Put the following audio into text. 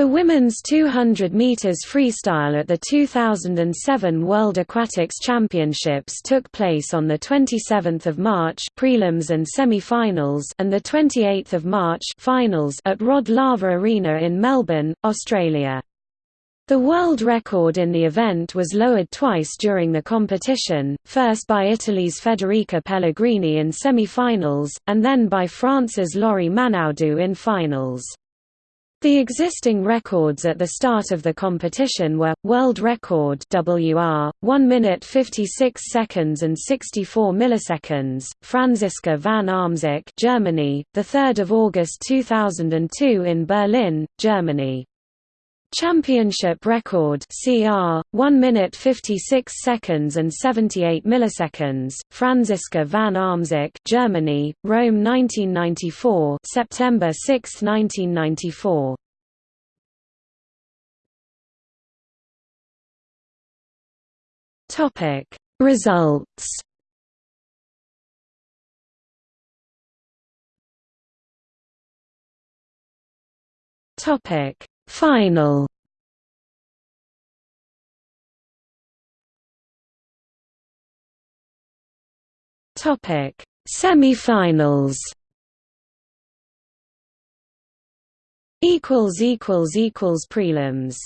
The women's 200 meters freestyle at the 2007 World Aquatics Championships took place on the 27th of March prelims and semi-finals and the 28th of March finals at Rod Laver Arena in Melbourne, Australia. The world record in the event was lowered twice during the competition, first by Italy's Federica Pellegrini in semi-finals, and then by France's Laurie Manaudou in finals. The existing records at the start of the competition were world record WR 1 minute 56 seconds and 64 milliseconds. Franziska van Almsick, Germany, the 3rd of August 2002 in Berlin, Germany. Championship record CR 1 minute 56 seconds and 78 milliseconds. Franziska van Almsick Germany Rome 1994 September 6 1994 Topic Results. Topic Final. Topic. Semi-finals. Equals equals equals prelims